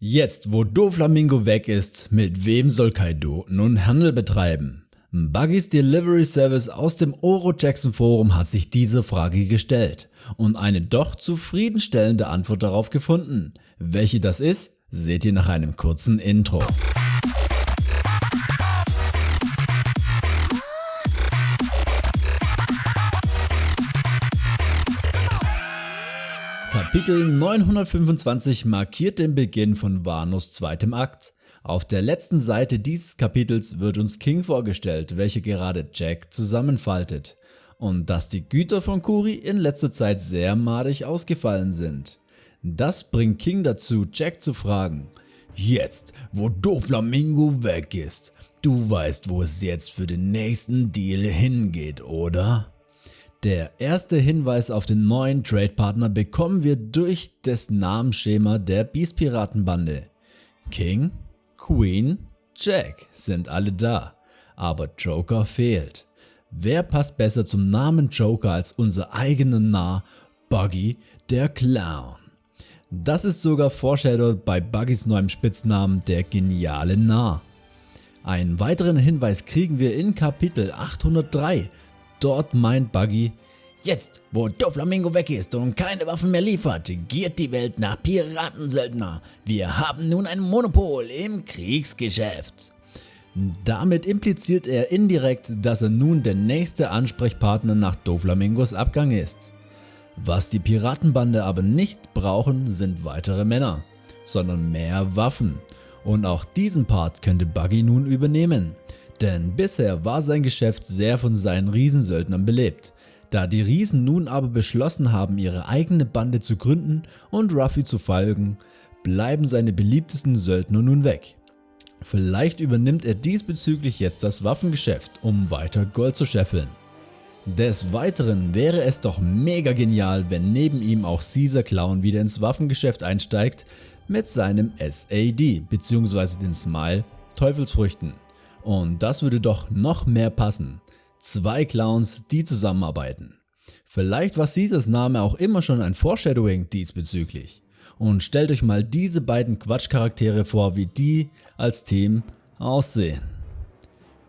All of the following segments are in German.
Jetzt, wo Doflamingo weg ist, mit wem soll Kaido nun Handel betreiben? Buggy's Delivery Service aus dem Oro Jackson Forum hat sich diese Frage gestellt und eine doch zufriedenstellende Antwort darauf gefunden. Welche das ist, seht ihr nach einem kurzen Intro. Kapitel 925 markiert den Beginn von Wanos zweitem Akt. Auf der letzten Seite dieses Kapitels wird uns King vorgestellt, welcher gerade Jack zusammenfaltet und dass die Güter von Kuri in letzter Zeit sehr madig ausgefallen sind. Das bringt King dazu, Jack zu fragen, Jetzt, wo Doflamingo weg ist, du weißt, wo es jetzt für den nächsten Deal hingeht, oder? Der erste Hinweis auf den neuen Trade-Partner bekommen wir durch das Namensschema der Beast-Piratenbande. King, Queen, Jack sind alle da, aber Joker fehlt. Wer passt besser zum Namen Joker als unser eigener Narr Buggy der Clown? Das ist sogar foreshadowed bei Buggys neuem Spitznamen der geniale Narr. Einen weiteren Hinweis kriegen wir in Kapitel 803 Dort meint Buggy, Jetzt, wo Doflamingo weg ist und keine Waffen mehr liefert, giert die Welt nach Piratensöldner. Wir haben nun ein Monopol im Kriegsgeschäft. Damit impliziert er indirekt, dass er nun der nächste Ansprechpartner nach Doflamingos Abgang ist. Was die Piratenbande aber nicht brauchen, sind weitere Männer, sondern mehr Waffen. Und auch diesen Part könnte Buggy nun übernehmen. Denn bisher war sein Geschäft sehr von seinen Riesensöldnern belebt. Da die Riesen nun aber beschlossen haben ihre eigene Bande zu gründen und Ruffy zu folgen, bleiben seine beliebtesten Söldner nun weg. Vielleicht übernimmt er diesbezüglich jetzt das Waffengeschäft, um weiter Gold zu scheffeln. Des Weiteren wäre es doch mega genial, wenn neben ihm auch Caesar Clown wieder ins Waffengeschäft einsteigt mit seinem SAD bzw. den Smile Teufelsfrüchten. Und das würde doch noch mehr passen. Zwei Clowns, die zusammenarbeiten. Vielleicht war Caesars Name auch immer schon ein Foreshadowing diesbezüglich. Und stellt euch mal diese beiden Quatschcharaktere vor, wie die als Team aussehen.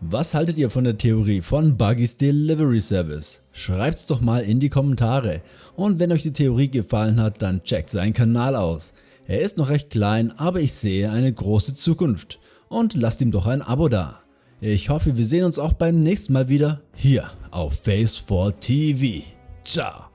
Was haltet ihr von der Theorie von Buggy's Delivery Service? Schreibt's doch mal in die Kommentare. Und wenn euch die Theorie gefallen hat, dann checkt seinen Kanal aus. Er ist noch recht klein, aber ich sehe eine große Zukunft. Und lasst ihm doch ein Abo da. Ich hoffe, wir sehen uns auch beim nächsten Mal wieder hier auf Face4 TV. Ciao.